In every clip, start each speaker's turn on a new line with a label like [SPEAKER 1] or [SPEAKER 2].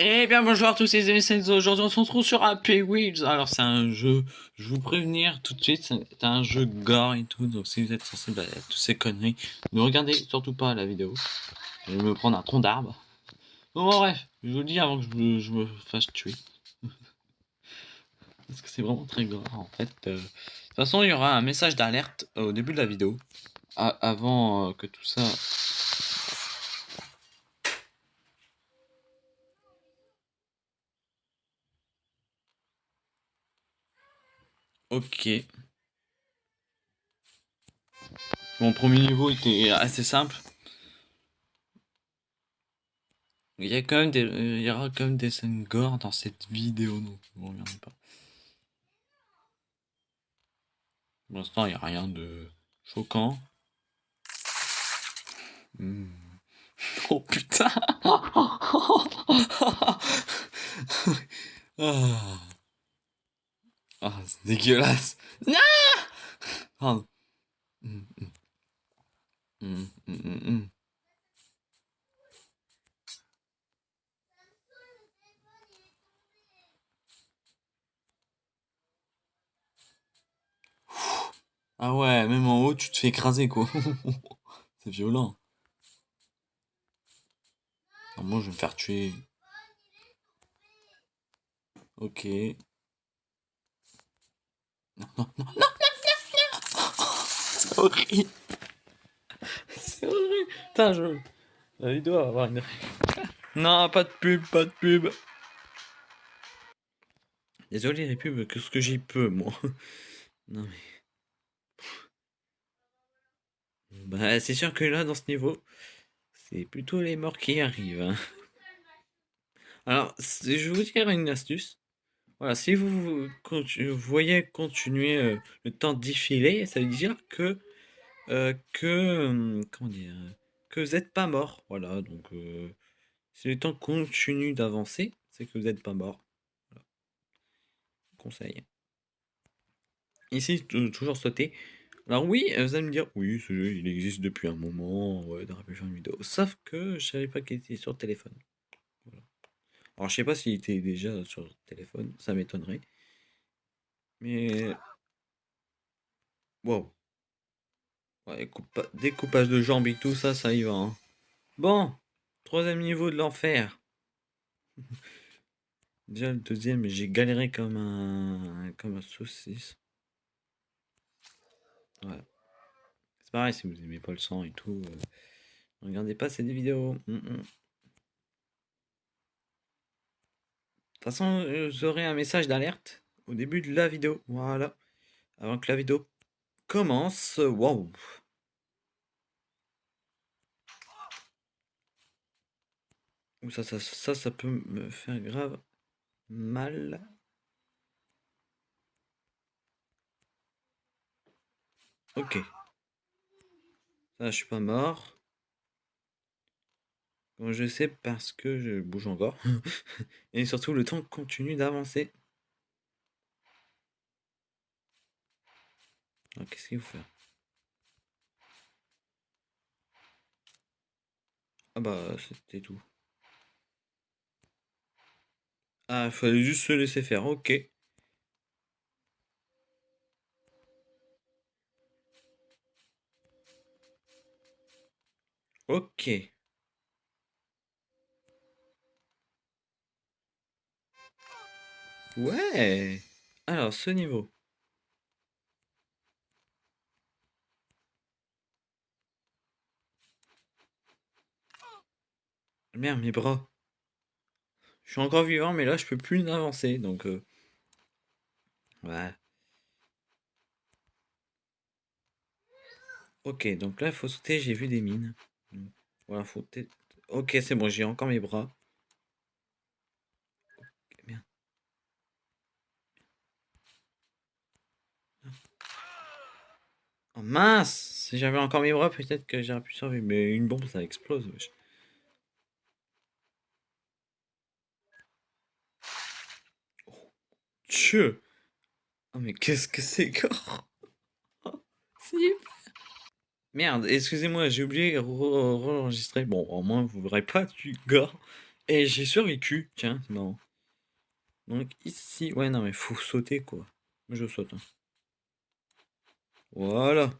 [SPEAKER 1] Eh bien bonjour à tous les amis, aujourd'hui on se retrouve sur Happy Wheels. Alors c'est un jeu, je vous prévenir tout de suite, c'est un jeu gore et tout, donc si vous êtes sensible à toutes ces conneries, ne regardez surtout pas la vidéo. Je vais me prendre un tronc d'arbre. Bon bref, je vous le dis avant que je me, fasse tuer. Parce que c'est vraiment très gore en fait. Euh. De toute façon il y aura un message d'alerte au début de la vidéo, avant euh, que tout ça Ok. Mon premier niveau était assez simple. Il y, a quand même des, il y aura quand même des scènes gore dans cette vidéo, donc regardez pas. Pour l'instant, il n'y a rien de choquant. Hmm. Oh putain ah. Ah, c'est dégueulasse. Non Pardon. Hum, hum. Hum, ah ouais, même en haut, tu te fais écraser, quoi. c'est violent. moi, je vais me faire tuer. Ok. Non, non, non, non, non, non, C'est horrible. C'est horrible. Putain, je... La vidéo va avoir une... non, pas de pub, pas de pub. Désolé les pubs, que ce que j'y peux, moi. Non mais... Bah, c'est sûr que là, dans ce niveau, c'est plutôt les morts qui arrivent. Hein. Alors, je vais vous dire une astuce. Si vous, voyez continuer euh, le temps défiler, ça veut dire que, euh, que, hum, comment dire, que vous n'êtes pas mort. Voilà, donc euh, si le temps continue d'avancer, c'est que vous n'êtes pas mort. Conseil. Ici, toujours sauter. Alors oui, vous allez me dire, oui, il existe depuis un moment, ouais, dans la vidéo. Sauf que je savais pas qu'il était sur téléphone. Alors, je sais pas s'il était déjà sur le téléphone, ça m'étonnerait. Mais. Wow. Ouais, découpage de jambes et tout ça, ça y va. Hein. Bon, troisième niveau de l'enfer. Déjà le deuxième, j'ai galéré comme un comme un saucisse. Voilà. C'est pareil si vous aimez pas le sang et tout. Euh, regardez pas ces vidéos. Hum, hum. Toute façon, euh, vous aurez un message d'alerte au début de la vidéo. Voilà. Avant que la vidéo commence. Waouh. Ça, ça, ça, ça peut me faire grave mal. Ok. Ça, je suis pas mort je sais parce que je bouge encore. Et surtout, le temps continue d'avancer. Qu'est-ce qu'il faut faire? Ah bah, c'était tout. Ah, il fallait juste se laisser faire, ok. Ok. Ouais Alors, ce niveau. Merde, mes bras. Je suis encore vivant, mais là, je peux plus avancer, donc... Euh... Ouais. Ok, donc là, il faut sauter, j'ai vu des mines. Voilà, faut... Ok, c'est bon, j'ai encore mes bras. Oh mince Si j'avais encore mes bras, peut-être que j'aurais pu survivre. Mais une bombe, ça explose, wesh. Oh, Dieu Oh mais qu'est-ce que c'est gore Merde, excusez-moi, j'ai oublié de re-enregistrer. Bon, au moins, vous verrez pas du gore. Et j'ai survécu. Tiens, c'est marrant. Donc ici... Ouais, non, mais faut sauter, quoi. Je saute. Hein. Voilà.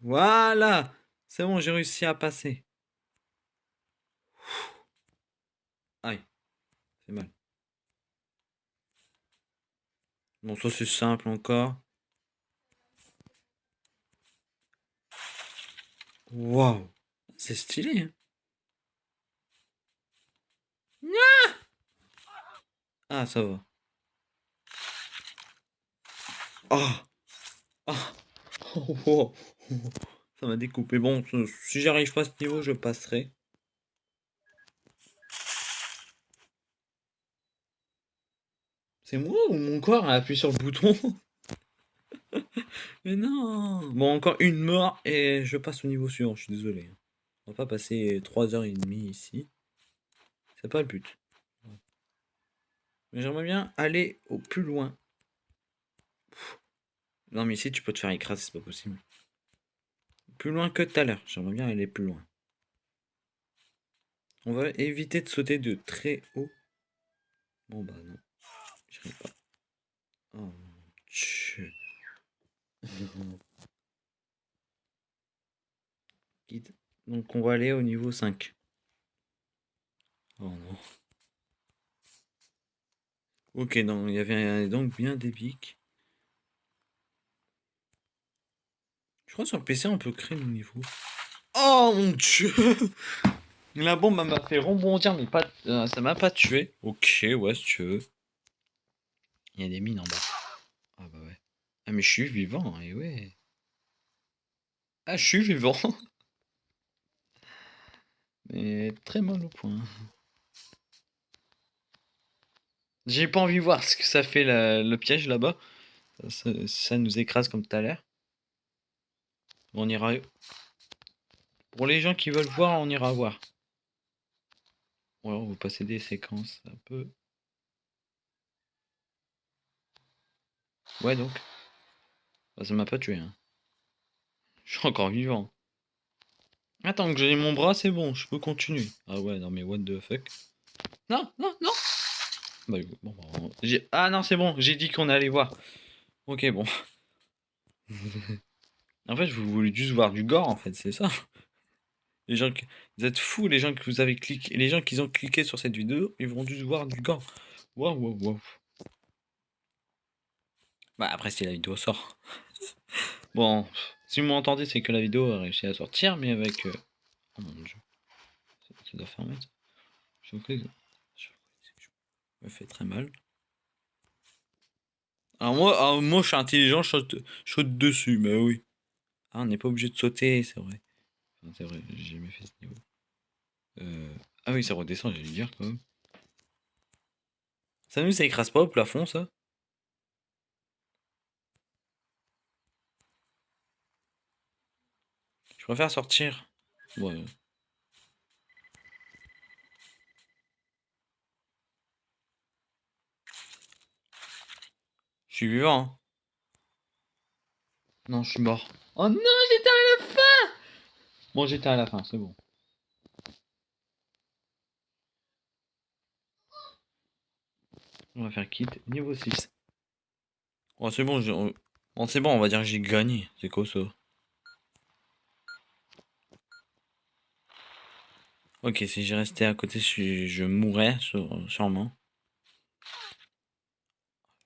[SPEAKER 1] Voilà C'est bon, j'ai réussi à passer. Aïe. C'est mal. Bon, ça c'est simple encore. Waouh C'est stylé. Hein ah, ça va. Oh, oh. Ça m'a découpé. Bon, si j'arrive pas à ce niveau, je passerai. C'est moi ou mon corps a appuyé sur le bouton? Mais non Bon, encore une mort et je passe au niveau suivant, je suis désolé. On va pas passer 3h30 ici. C'est pas le but. Mais j'aimerais bien aller au plus loin. Non mais ici tu peux te faire écraser, c'est pas possible. Plus loin que tout à l'heure. J'aimerais bien aller plus loin. On va éviter de sauter de très haut. Bon bah non. J'arrive pas. Oh mon dieu. Donc on va aller au niveau 5. Oh non. Ok, non, il y avait donc bien des pics. Je crois que sur le PC, on peut créer le niveau. Oh mon dieu La bombe m'a fait rebondir, mais pas, euh, ça m'a pas tué. Ok, ouais, si tu veux. Il y a des mines en bas. Ah bah ouais. Ah mais je suis vivant, et ouais. Ah, je suis vivant. mais très mal au point. J'ai pas envie de voir ce que ça fait le piège là-bas. Ça, ça, nous écrase comme tout à l'heure. On ira... Pour les gens qui veulent voir, on ira voir. Ou alors, vous passez des séquences un peu... Ouais, donc. Bah, ça m'a pas tué. Hein. Je suis encore vivant. Attends, que j'ai mon bras, c'est bon, je peux continuer. Ah ouais, non mais what the fuck. Non, non, non bah, bon, Ah non, c'est bon, j'ai dit qu'on allait voir. Ok, bon. En fait, je voulais juste voir du gore, en fait, c'est ça. Les gens. Vous êtes fous, les gens que vous avez cliqué, les gens qui ont cliqué sur cette vidéo, ils vont juste voir du gore. Waouh, waouh, waouh. Bah après, si la vidéo sort. bon, si vous m'entendez, c'est que la vidéo a réussi à sortir, mais avec... Euh, oh mon dieu. Ça doit fermer, ça. Je me fait très mal. Alors moi, moi je suis intelligent, je saute dessus, mais oui. Ah, on n'est pas obligé de sauter, c'est vrai. c'est vrai, j'ai jamais fait ce niveau. Euh... Ah oui, ça redescend, j'allais dire quand même. Ça nous, ça écrase pas au plafond, ça? Je préfère sortir. Ouais. Je suis vivant. Hein. Non, je suis mort. Oh non, j'étais à la fin Bon, j'étais à la fin, c'est bon. On va faire kit niveau 6. Oh, c'est bon, c'est bon, on va dire que j'ai gagné. C'est quoi ça Ok, si j'ai resté à côté, je, je mourrais sûrement.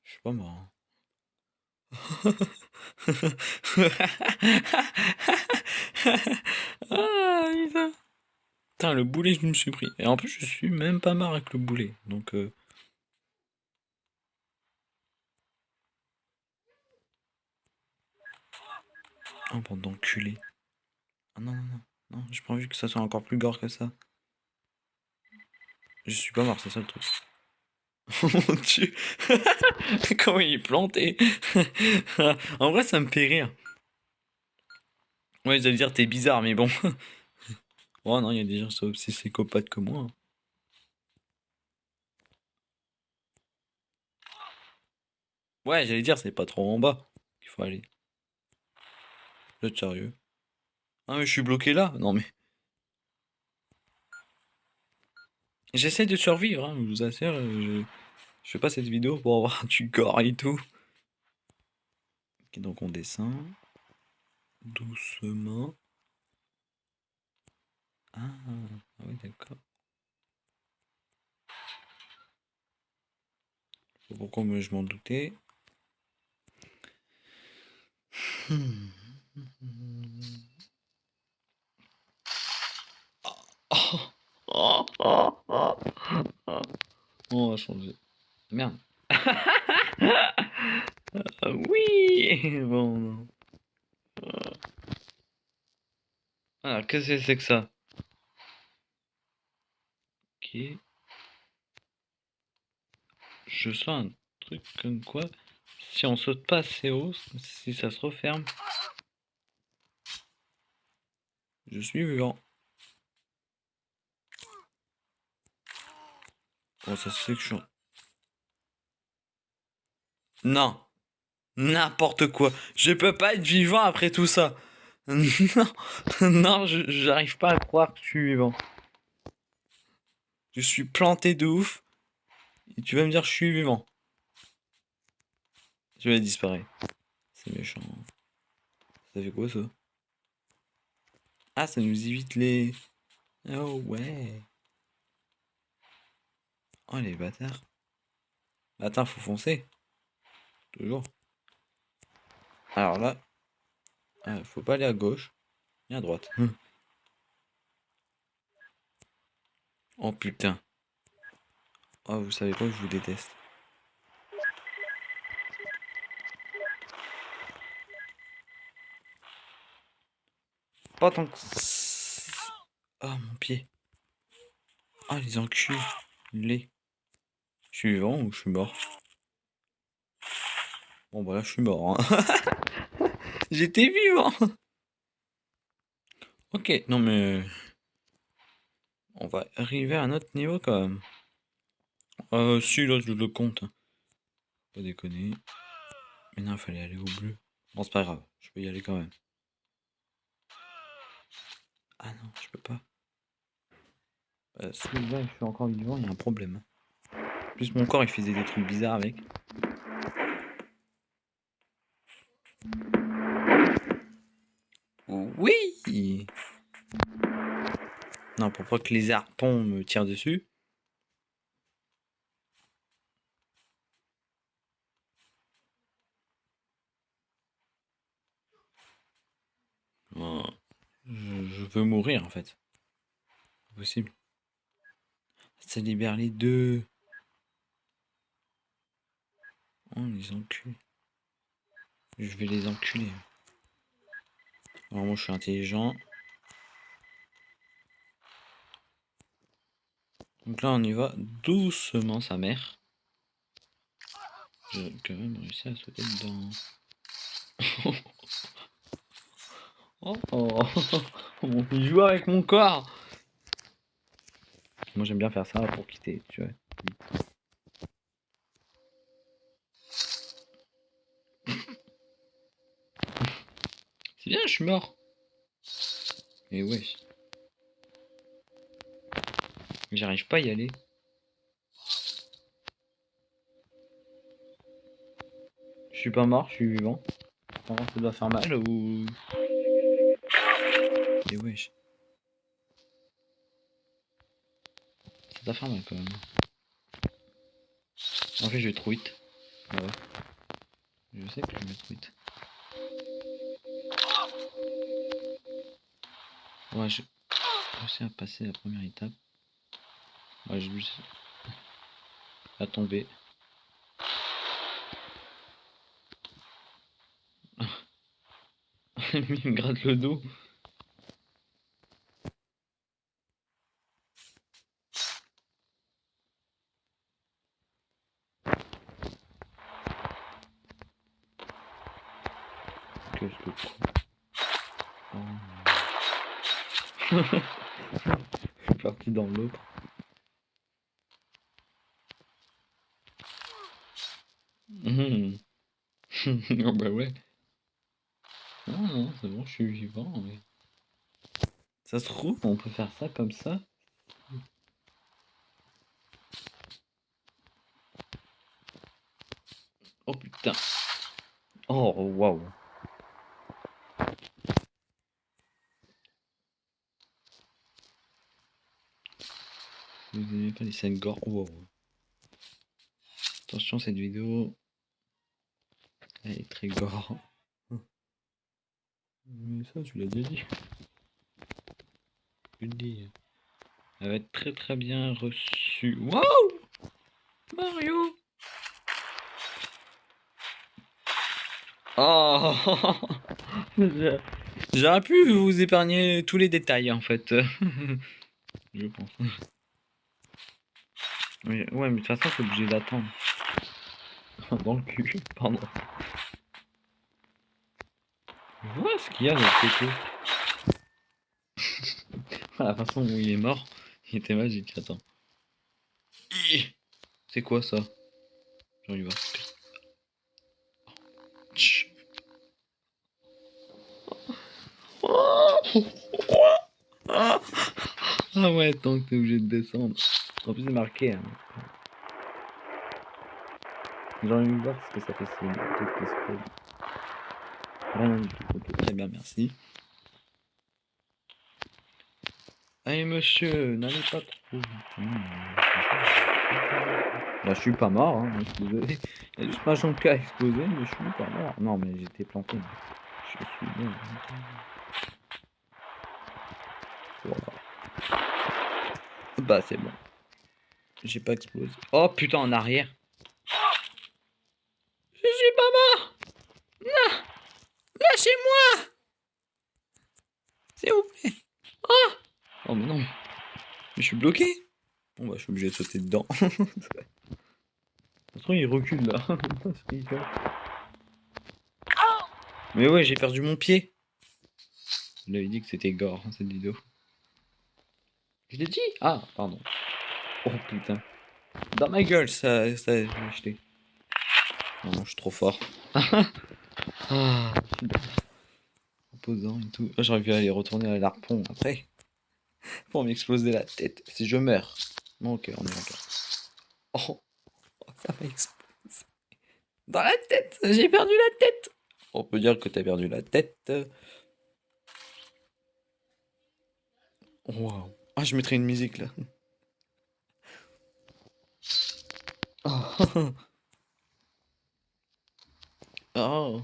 [SPEAKER 1] Je suis pas mort. Ah, putain. le boulet, je me suis pris. Et en plus, je suis même pas marre avec le boulet. Donc. Euh... Oh, bande d'enculé. Ah non, non, non. Non, j'ai pas que ça soit encore plus gore que ça. Je suis pas mort, c'est ça le truc. Oh mon dieu Comment il est planté En vrai, ça me fait rire. Ouais, j'allais dire, t'es bizarre, mais bon. oh non, il y a des gens aussi psychopathes que moi. Hein. Ouais, j'allais dire, c'est pas trop en bas qu'il faut aller. Êtes sérieux? Ah mais je suis bloqué là? Non mais... J'essaie de survivre, hein, je vous assure. Je... je fais pas cette vidéo pour avoir du corps et tout. Ok, donc on descend. Doucement. Ah, ah oui, d'accord. Pourquoi je m'en doutais hmm. On va changer. Merde. oui Bon, non. Ah, qu'est-ce que c'est que ça? Ok. Je sens un truc comme quoi, si on saute pas assez haut, si ça se referme, je suis vivant. Bon, ça se fait que je suis... Non N'importe quoi Je peux pas être vivant après tout ça Non Non, j'arrive pas à croire que je suis vivant. Je suis planté de ouf. Et tu vas me dire que je suis vivant. Je vais disparaître. C'est méchant. Ça fait quoi ça? Ah, ça nous évite les... Oh ouais. Oh les bâtards. Attends, faut foncer. Toujours. Alors là. Ah, faut pas aller à gauche. Ni à droite. oh putain. Oh, vous savez quoi, je vous déteste. Pas tant que... Oh, mon pied. Ah, les enculés. Je suis vivant ou je suis mort? Bon, bah là, je suis mort. Hein. J'étais vivant. Ok, non mais... On va arriver à un autre niveau quand même. Euh, si, là, je le compte. Hein. Pas déconner. Mais non, il fallait aller au bleu. Bon, c'est pas grave. Je peux y aller quand même. Ah non, je peux pas. Euh, Celui-là, je suis encore vivant, il y a un problème. En plus, mon corps, il faisait des trucs bizarres avec. Oui Non, pour pas que les harpons me tirent dessus. je, veux mourir en fait. Possible. Ça libère les deux. Oh, les enculés. Je vais les enculer. Alors moi je suis intelligent. Donc là on y va doucement sa mère. J'ai quand même réussi à sauter dedans. oh, oh, on joue avec mon corps. Moi j'aime bien faire ça pour quitter, tu vois. C'est bien, je suis mort. Mais ouais. J'arrive pas à y aller. Je suis pas mort, je suis vivant. ça doit faire mal ou... Et wesh. Ça doit faire mal quand même. En fait, je vais trop vite. Ah ouais. Je sais que je vais trop vite. Ouais, j'ai réussi à passer la première étape. Ouais, j'ai juste à tomber. Il me gratte le dos. Qu'est-ce que oh. Je suis parti dans l'autre. Mmh. oh bah ouais. Non, non, c'est bon, je suis vivant. Mais... Ça se trouve, on peut faire ça comme ça. Oh putain. Oh waouh. Vous n'aimez pas les scènes gore? Attention, cette vidéo, elle est très gore. Mais ça, tu l'as déjà dit. Le dis. Elle va être très très bien reçue. Waouh Mario Oh J'aurais pu vous épargner tous les détails en fait. Je pense. ouais, mais de toute façon, c'est obligé d'attendre. Dans le cul, pardon. Vois ce qu'il y a de l'autre côté. la façon où il est mort, il était magique. Attends. C'est quoi ça? J'en y va. Ah ouais, tant que t'es obligé de descendre. En plus, c'est marqué. Hein. J'ai envie de voir ce que ça fait si Rien du tout. Très bien, merci. Allez, monsieur, n'allez pas trop. Là, je suis pas mort, hein. Il y a juste ma jambe qui a explosé, mais je suis pas mort. Non, mais j'étais planté. Je suis bien. Voilà. Bah, c'est bon. J'ai pas explosé. Oh putain, en arrière. Je suis pas mort. Non. Lâchez-moi. S'il vous plaît. Oh. Oh, mais non. Mais je suis bloqué. Bon, bah, je suis obligé de sauter dedans. De toute façon, il recule là. mais ouais, j'ai perdu mon pied. Je lui avais dit que c'était gore hein, cette vidéo. Je l'ai dit? Ah, pardon. Oh putain. Dans ma gueule, ça, ça j'ai acheté. Non, je suis trop fort. ah, Opposant et tout. Ah, j'aurais pu aller retourner à l'arpon après. Pour m'exploser la tête. Si je meurs. Bon, ok, on est d'accord. Oh, ça m'a explosé. Dans la tête J'ai perdu la tête On peut dire que t'as perdu la tête. Waouh. Ah, je mettrai une musique là. Oh. Oh.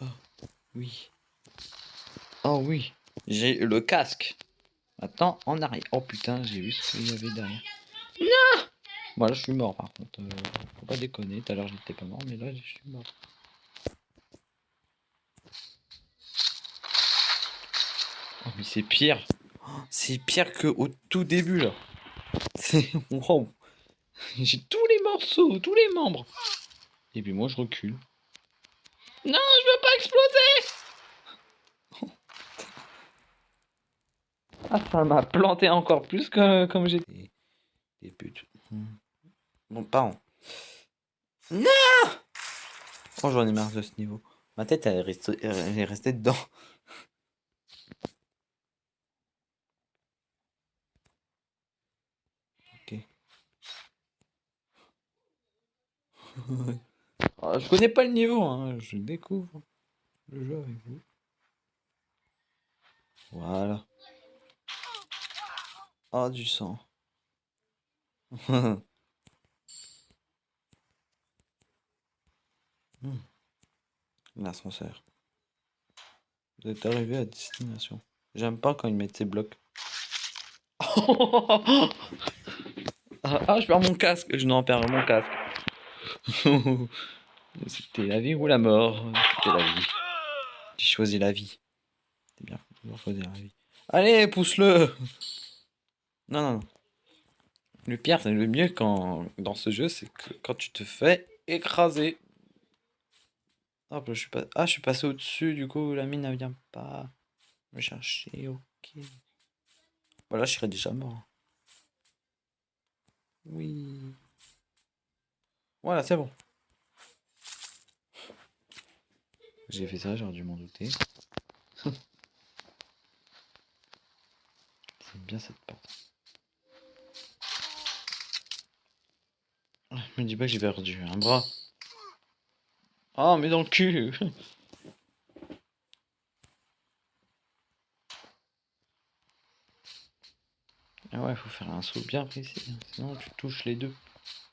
[SPEAKER 1] Oh. Oui. Oh oui. J'ai le casque. Maintenant, en arrière. Oh putain, j'ai vu ce qu'il y avait derrière. Non Bon, je suis mort par contre. Euh, faut pas déconner. Tout à l'heure, j'étais pas mort, mais là, je suis mort. Oh, mais c'est pire. C'est pire que au tout début, là. C'est... Wow. J'ai tous les morceaux, tous les membres. Et puis moi, je recule. Non, je veux pas exploser Ah, ça m'a planté encore plus que comme j'étais. Des putes. Bon, pardon. Non Oh, j'en ai marre de ce niveau. Ma tête, elle est restée, dedans. Ah, je connais pas le niveau, hein. je découvre le jeu avec vous. Voilà. Ah, du sang. Hmm. L'ascenseur. Vous êtes arrivé à destination. J'aime pas quand ils mettent ces blocs. ah, je perds mon casque. Je n'en perds mon casque. C'était la vie ou la mort? C'était la vie. J'ai choisi la vie. C'est bien, choisir la vie. Allez, pousse-le non, non, non. Le pire, c'est le mieux quand, dans ce jeu, c'est que quand tu te fais écraser. Je suis pas... Ah, je suis passé au-dessus, du coup, la mine ne vient pas me chercher, ok. Voilà, je serais déjà mort. Oui. Voilà, c'est bon. J'ai fait ça, j'aurais dû m'en douter. c'est bien cette porte. Me dis pas que j'ai perdu un bras. Oh, mais dans le cul Ah ouais, faut faire un saut bien précis, hein, sinon tu touches les deux.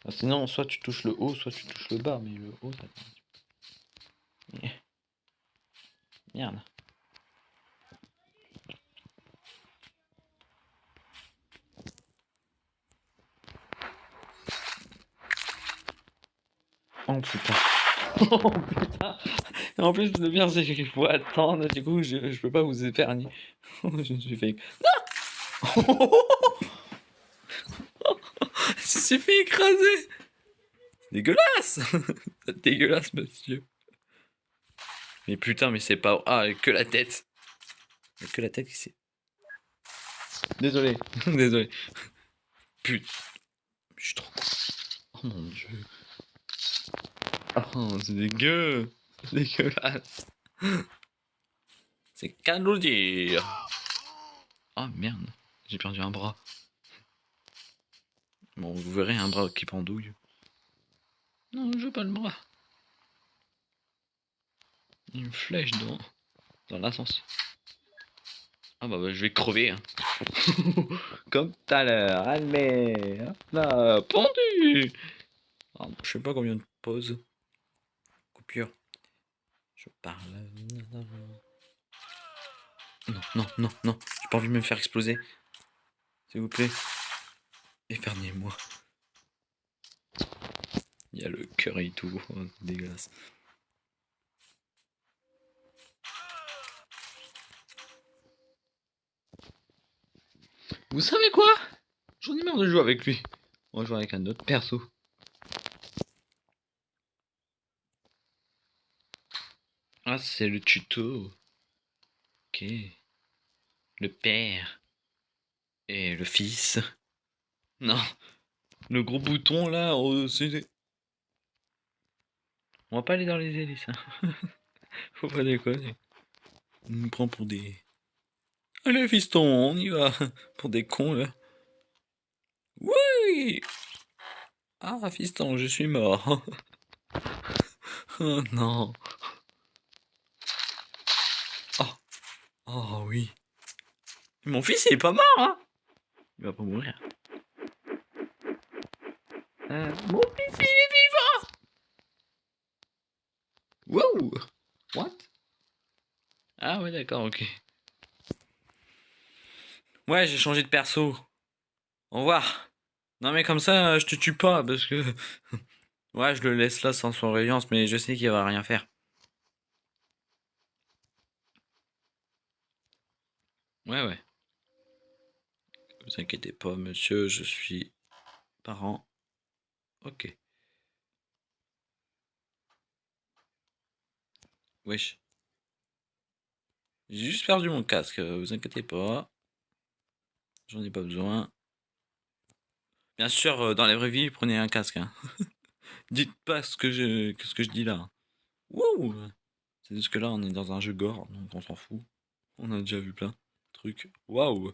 [SPEAKER 1] Sinon, soit tu touches le haut, soit tu touches le bas, mais le haut, ça fait Merde. Oh putain. Oh putain. En plus, le bien, c'est qu'il faut attendre. Du coup, je, je peux pas vous épargner. je me suis fait. Non Je me suis fait écraser. Dégueulasse dégueulasse, monsieur. Mais putain, mais c'est pas. Ah, que la tête. Que la tête ici. Désolé. Désolé. Putain. Je suis trop con. Oh mon dieu. Oh, c'est dégueu. Dégueulasse. C'est qu'à nous dire. Oh merde. J'ai perdu un bras. Bon, vous verrez un bras qui pendouille. Non, je veux pas le bras. Une flèche dans, dans l'ascenseur. Ah bah, bah, je vais crever. Hein. Comme tout à l'heure. Allez, hop là, pendu. Ah, je sais pas combien de pauses. Coupure. Je parle. Non, non, non, non. J'ai pas envie de me faire exploser. S'il vous plaît. Épargnez-moi. Il y a le cœur et tout. C'est dégueulasse. Vous savez quoi? J'en ai marre de jouer avec lui. On va jouer avec un autre perso. Ah, c'est le tuto. Ok. Le père. Et le fils. Non. Le gros bouton là, oh, c'est... On va pas aller dans les hélices. Faut pas déconner. On nous prend pour des... Allez fiston, on y va. Pour des cons là. Oui Ah fiston, je suis mort. oh non. Oh oui. Mon fils il est pas mort hein Il va pas mourir. Euh, mon fils il est vivant Wow What? Ah ouais d'accord, ok. Ouais, j'ai changé de perso. Au revoir. Non mais comme ça, je te tue pas, parce que... ouais, je le laisse là sans surveillance, mais je sais qu'il va rien faire. Ouais, ouais. Vous inquiétez pas, monsieur, je suis parent. Ok. Wesh. J'ai juste perdu mon casque, vous inquiétez pas. J'en ai pas besoin. Bien sûr, euh, dans la vraie vie, prenez un casque. Hein. Dites pas ce que, je, ce que je dis là. Wouh C'est juste que là, on est dans un jeu gore, donc on s'en fout. On a déjà vu plein Waouh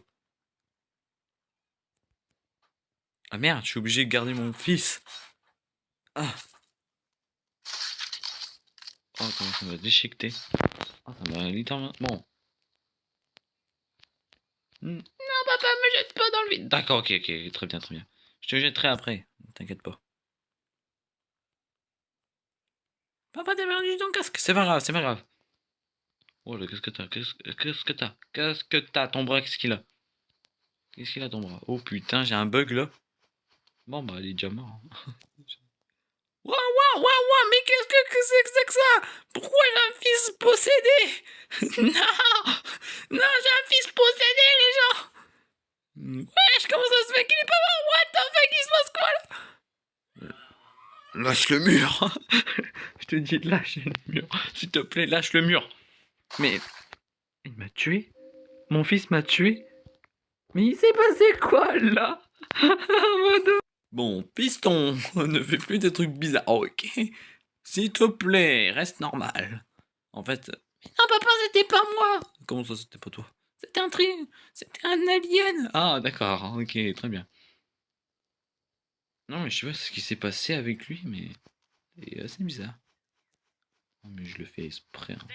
[SPEAKER 1] Ah merde, je suis obligé de garder mon fils. Ah. Oh, comment ça m'a déchiqueté. Oh, ça m'a littéralement... Bon. Hmm. Non, papa, me jette pas dans le vide. D'accord, ok, ok, très bien, très bien. Je te jetterai après, t'inquiète pas. Papa, t'as perdu ton casque. C'est pas grave, c'est pas grave. Oh là, qu'est-ce que t'as Qu'est-ce que t'as Qu'est-ce que t'as Ton bras, qu'est-ce qu'il a? Qu'est-ce qu'il a ton bras? Oh putain, j'ai un bug là. Bon, bah, il est déjà mort. Waouh, waouh, waouh, waouh, mais qu'est-ce que c'est que c'est que ça? Pourquoi j'ai un fils possédé? Non Non, j'ai un fils possédé, les gens Wesh, comment ça se fait qu'il est pas mort? What the fuck, il se passe quoi là? Lâche le mur Je te dis, lâche le mur. S'il te plaît, lâche le mur. Mais... Il m'a tué Mon fils m'a tué Mais il s'est passé quoi, là? Bon, piston, ne fais plus des trucs bizarres, ok S'il te plaît, reste normal. En fait... Mais non, papa, c'était pas moi Comment ça, c'était pas toi? C'était un tri... C'était un alien Ah, d'accord, ok, très bien. Non, mais je sais pas ce qui s'est passé avec lui, mais... C'est assez bizarre. Non, mais je le fais exprès. Hein.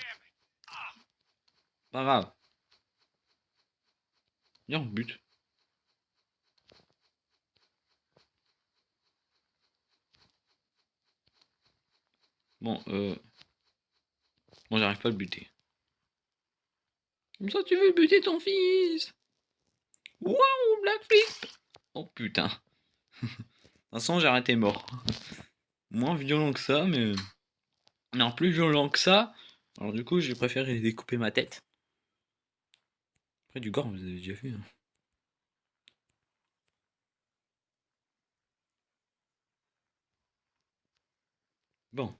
[SPEAKER 1] Pas grave. Viens, on bute. Bon, euh... Bon, j'arrive pas à le buter. Comme ça, tu veux buter ton fils? Waouh, Blackflip Oh putain. de toute façon, j'ai arrêté mort. Moins violent que ça, mais... Non, plus violent que ça. Alors du coup, j'ai préféré découper ma tête. Après, du gore, vous avez déjà vu. Hein. Bon.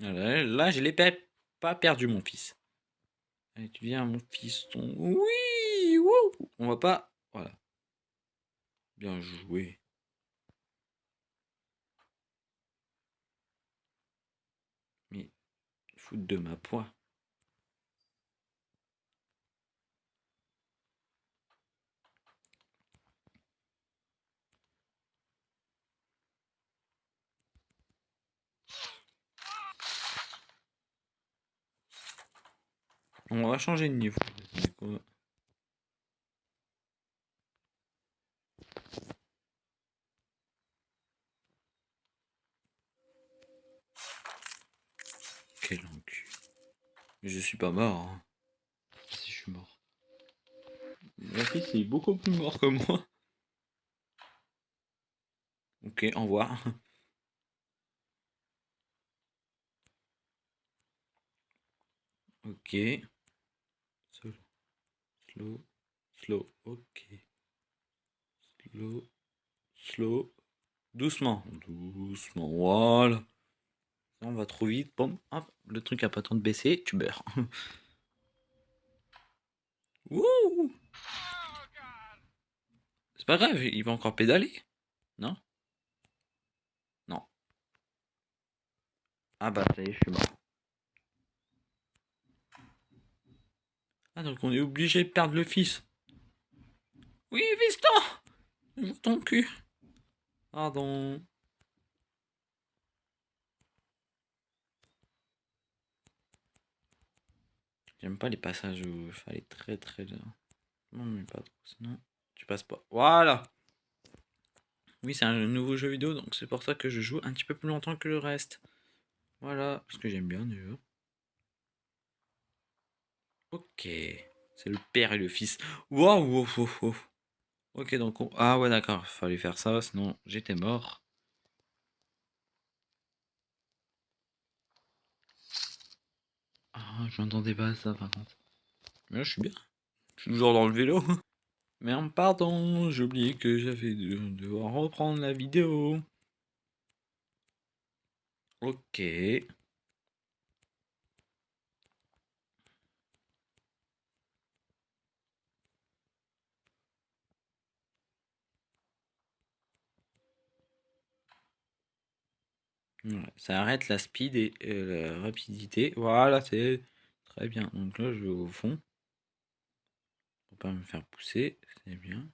[SPEAKER 1] Là, je l'ai pas perdu, mon fils. Allez, tu viens, mon fiston. Oui On va pas... Voilà. Bien joué. Mais... Foutre de ma poids. On va changer de niveau. Quel encul. Mais je suis pas mort. Hein. Si je suis mort. La fille c'est beaucoup plus mort que moi. Ok, au revoir. Ok. Slow, slow, ok. Slow, slow. Doucement, doucement, voilà. On va trop vite, boum, hop, le truc a pas temps de baisser, tu. Wouh C'est pas grave, il va encore pédaler. Non? Non. Ah bah ça y est, je suis mort. Ah, donc on est obligé de perdre le fils. Oui, fiston ton cul. Pardon. J'aime pas les passages où il fallait très très... Non, mais pas trop, sinon tu passes pas. Voilà Oui, c'est un nouveau jeu vidéo, donc c'est pour ça que je joue un petit peu plus longtemps que le reste. Voilà, parce que j'aime bien déjà. Ok. C'est le père et le fils. Waouh, wow, wow, Ok, donc... Ah ouais, d'accord. Fallait faire ça, sinon j'étais mort. Ah, je m'entendais pas ça, par contre. Mais là, je suis bien. Je suis toujours dans le vélo. Merde, pardon, j'ai oublié que j'avais de devoir reprendre la vidéo. Ok. Ça arrête la speed et la rapidité. Voilà, c'est très bien. Donc là, je vais au fond. Pour pas me faire pousser, c'est bien.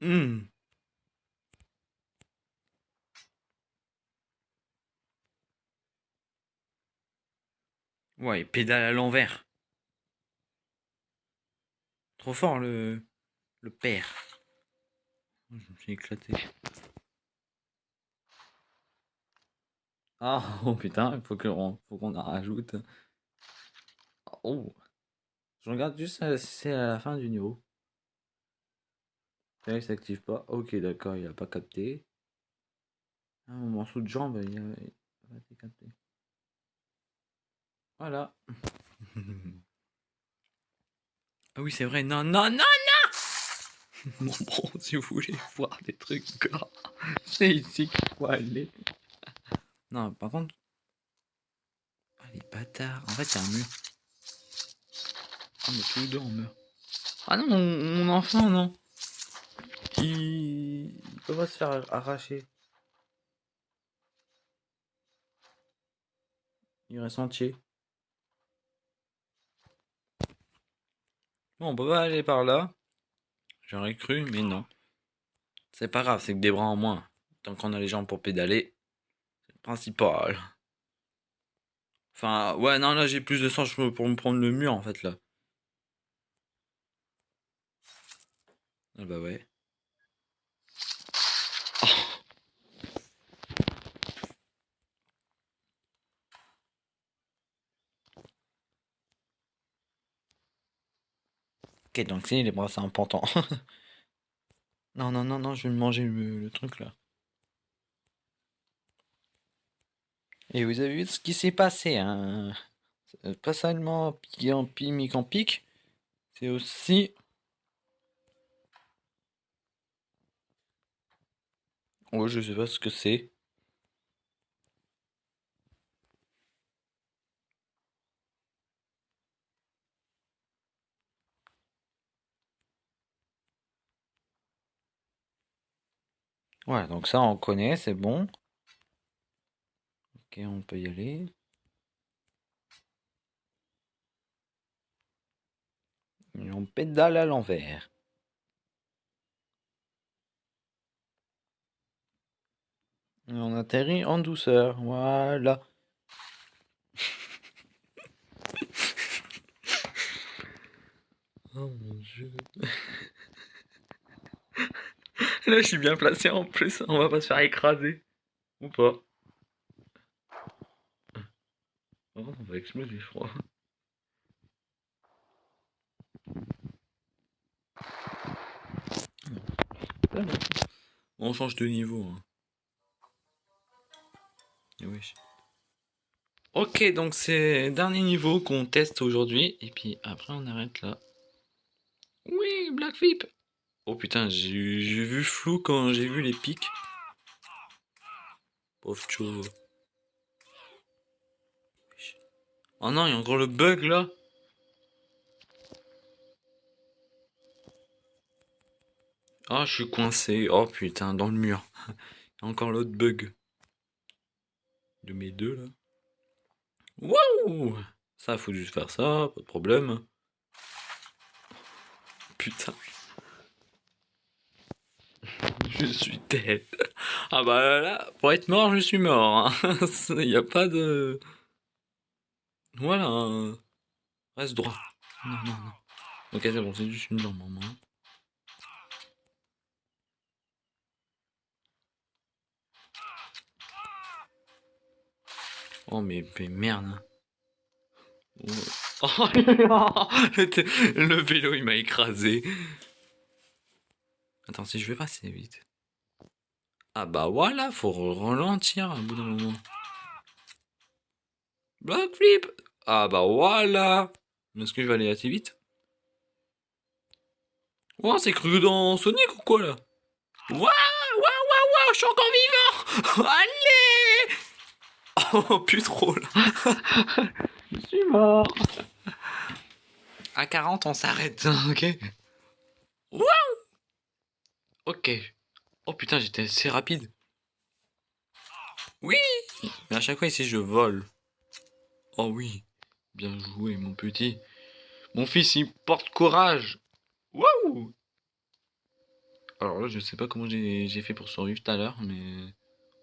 [SPEAKER 1] Mmh. Ouais, pédale à l'envers. Trop fort le, le père. Je me suis éclaté. Ah, oh putain, il faut qu'on qu'on en rajoute. Oh. Je regarde juste si c'est à la fin du niveau. Là, il s'active pas. Ok, d'accord, il a pas capté. Ah, mon morceau de jambe, il a, il a été capté. Voilà. Ah oui, c'est vrai. Non, non, non, non Bon, bon, si vous voulez voir des trucs c'est ici qu'il faut aller. Non, par contre... Ah, les bâtards. En fait, il y a un mur. Ah, mais tous les deux, on meurt. Ah non, mon, enfant, non. Il... peut pas se faire arracher. Il reste entier. On peut pas aller par là. J'aurais cru, mais non. C'est pas grave, c'est que des bras en moins. Tant qu'on a les jambes pour pédaler, c'est le principal. Enfin, ouais, non, là j'ai plus de sens pour me prendre le mur en fait là. Ah bah ouais. Ok, donc c'est les bras, c'est important. non, non, non, non, je vais manger le, truc là. Et vous avez vu ce qui s'est passé, hein? Pas seulement pique en pique en pique, c'est aussi... Oh, je sais pas ce que c'est. Ouais, donc ça on connaît, c'est bon. Ok, on peut y aller. On pédale à l'envers. On atterrit en douceur, voilà. oh mon dieu. Là, je suis bien placé en plus. On va pas se faire écraser. Ou pas. Oh, on va exploser, je crois. On change de niveau. Hein. Oui. Ok, donc c'est dernier niveau qu'on teste aujourd'hui. Et puis après, on arrête là. Oui, Black Flip Oh putain, j'ai vu flou quand j'ai vu les pics. Pauvre chose. Oh non, il y a encore le bug là. Ah, je suis coincé. Oh putain, dans le mur. Il y a encore l'autre bug. De mes deux là. Waouh Ça, faut juste faire ça, pas de problème. Putain. Je suis tête. Ah bah là, pour être mort, je suis mort. Hein. Il n'y a pas de... Voilà. Hein. Reste droit. Non, non, non. Ok, c'est bon, c'est juste une jambe en Oh mais, merde. Hein. Oh, le vélo il m'a écrasé. Attends, si je vais passer vite. Ah bah voilà, faut ralentir à bout d'un moment. Block flip. Ah bah voilà. Est-ce que je vais aller assez vite? Oh, c'est cru dans Sonic ou quoi là? Waouh Waouh Waouh Waouh Je suis encore vivant. Allez! Oh, plus trop là. Je suis mort. À 40, on s'arrête, ok? Waouh Ok. Oh putain, j'étais assez rapide. Oui Mais à chaque fois ici, je vole. Oh oui. Bien joué, mon petit. Mon fils, il porte courage. Waouh Alors là, je sais pas comment j'ai fait pour survivre tout à l'heure, mais...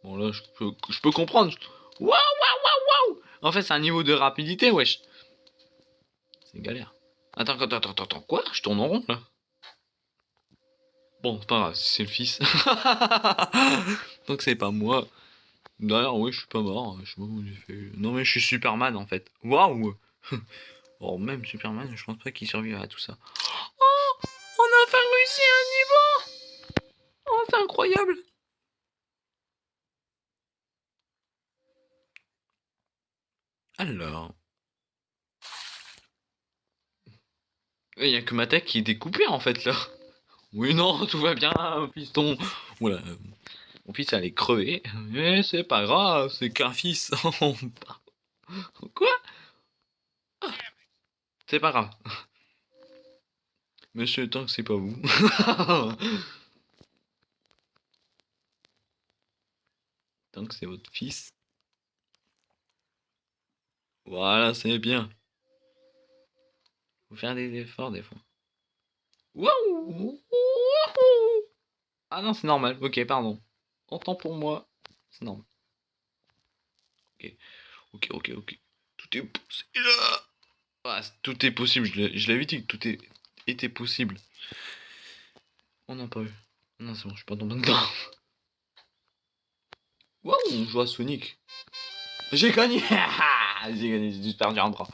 [SPEAKER 1] Bon, là, je peux, je peux comprendre. Waouh, waouh, waouh, waouh En fait, c'est un niveau de rapidité, wesh. C'est galère. Attends, attends, attends, attends, quoi? Je tourne en rond, là Bon, pas grave, c'est le fils. Donc c'est pas moi. D'ailleurs, oui, je suis pas mort. Je. Non, mais je suis Superman en fait. Waouh même Superman, je pense pas qu'il survivra à tout ça. Oh On a enfin réussi un niveau Oh, c'est incroyable Alors. Il n'y a que ma tête qui est découpée en fait là. Oui, non, tout va bien, piston. Voilà. Mon fils allait crever. Mais c'est pas grave, c'est qu'un fils. Quoi? Ah, C'est pas grave. Monsieur, tant que c'est pas vous. tant que c'est votre fils. Voilà, c'est bien. Faut faire des efforts des fois. Ah non, c'est normal. Ok, pardon. Entends pour moi. C'est normal. Ok, ok, ok, ok. Tout est possible. Ah, tout est possible. Je l'avais dit que tout est, était possible. On n'a pas eu. Non, c'est bon, je suis pas tombé dedans. Waouh, on joue à Sonic. J'ai gagné J'ai gagné, j'ai juste perdu un bras.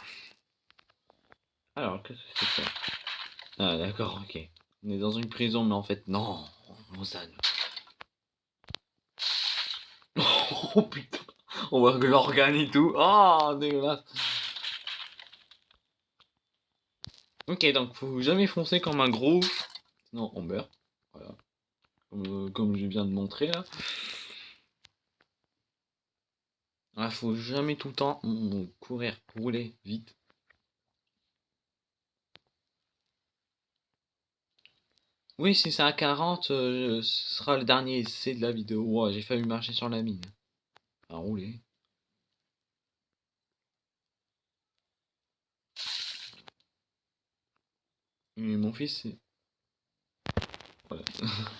[SPEAKER 1] Alors, qu'est-ce que c'est que ça? Ah, d'accord, ok. On est dans une prison, mais en fait, non. Mozan. Oh putain On voit que l'organe et tout. Oh, dégueulasse. Ok, donc faut jamais foncer comme un gros. Non, on meurt. Voilà. Comme, euh, comme je viens de montrer là. Il faut jamais tout le temps courir, rouler vite. Oui, si c'est à 40, euh, ce sera le dernier essai de la vidéo. j'ai failli marcher sur la mine. À rouler. Mais mon fils, c'est... Voilà.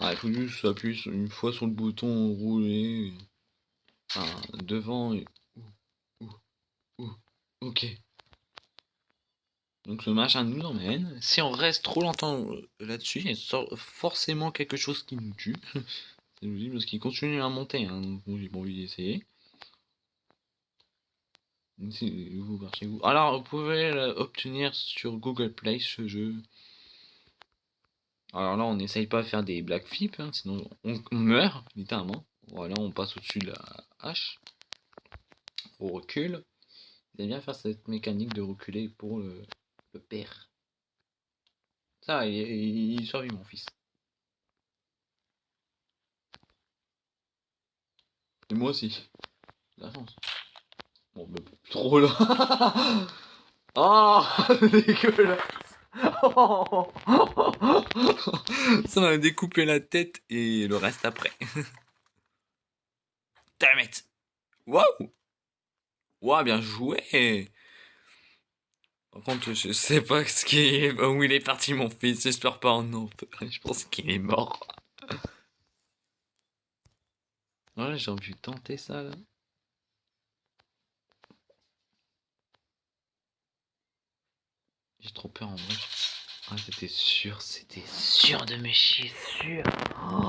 [SPEAKER 1] ah, il faut juste appuyer une fois sur le bouton rouler devant et... Ok. Donc ce machin nous emmène. Si on reste trop longtemps euh, là-dessus, il y a forcément quelque chose qui nous tue. C'est logique parce qu'il continue à monter. Hein. Donc j'ai pas envie d'essayer. Vous vous. Alors vous pouvez obtenir sur Google Play ce jeu. Alors là on n'essaye pas de faire des black flips, hein, sinon on meurt littéralement. Voilà, on passe au-dessus de la hache. On recule. Il aime bien faire cette mécanique de reculer pour le, père. Ça, il, il, survit, mon fils. Et moi aussi. La chance. Bon, trop là. oh, dégueulasse. Ça m'a découpé la tête et le reste après. Damn it. Wow. Wow, bien joué. Par contre, je sais pas ce qui est... où il est parti, mon fils. J'espère pas en Nantes. Je pense qu'il est mort. Ouais, j'ai envie de tenter ça, là. J'ai trop peur, en vrai. Ah, c'était sûr, c'était sûr de me chier, sûr. Oh,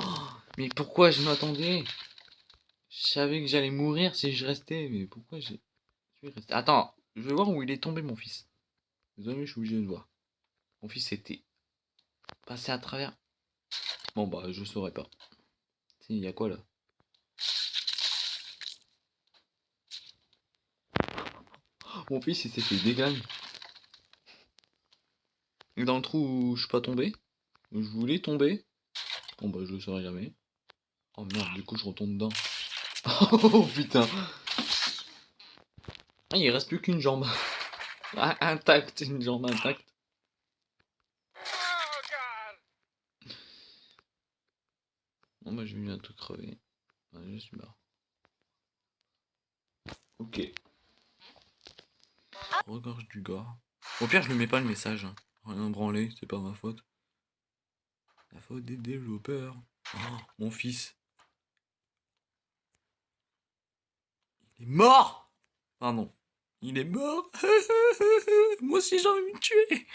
[SPEAKER 1] mais pourquoi je m'attendais? Je savais que j'allais mourir si je restais, mais pourquoi j'ai... Attends, je vais voir où il est tombé mon fils. Désolé, je suis obligé de voir. Mon fils était passé à travers. Bon bah, je saurais pas. Il y a quoi là? Mon fils il s'est fait dégagner. Dans le trou où je suis pas tombé. Je voulais tomber. Bon bah je le saurais jamais. Oh merde, du coup je retombe dedans. Oh putain. Ah, il reste plus qu'une jambe. Intacte, une jambe intacte. Bon bah je vais bientôt crever. je suis mort. Ok. Regorge du gars. Au pire je ne mets pas le message. Hein. Rien branler, c'est pas ma faute. La faute des développeurs. Oh, mon fils. Il est mort Pardon. Il est mort Moi aussi j'ai envie de me tuer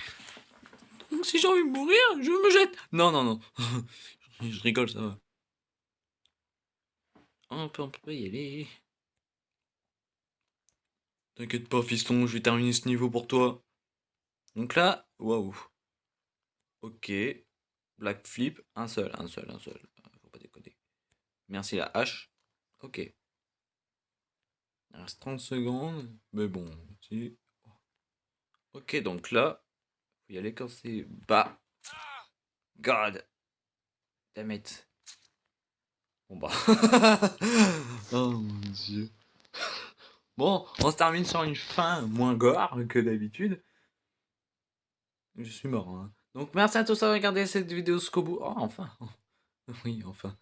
[SPEAKER 1] Moi aussi j'ai envie de mourir, je me jette Non, non, non. je rigole, ça va. On peut, on peut y aller. T'inquiète pas, fiston, je vais terminer ce niveau pour toi. Donc là, waouh. Ok. Black flip, un seul, un seul, un seul. Faut pas décoder. Merci la hache. Ok. Il reste 30 secondes. Mais bon. Ok, donc là, faut y aller quand c'est bas. God. Damn it. Bon bah. oh mon dieu. Bon, on se termine sur une fin moins gore que d'habitude. Je suis mort. Hein. Donc merci à tous d'avoir regardé cette vidéo jusqu'au bout. Oh, enfin. Oui, enfin.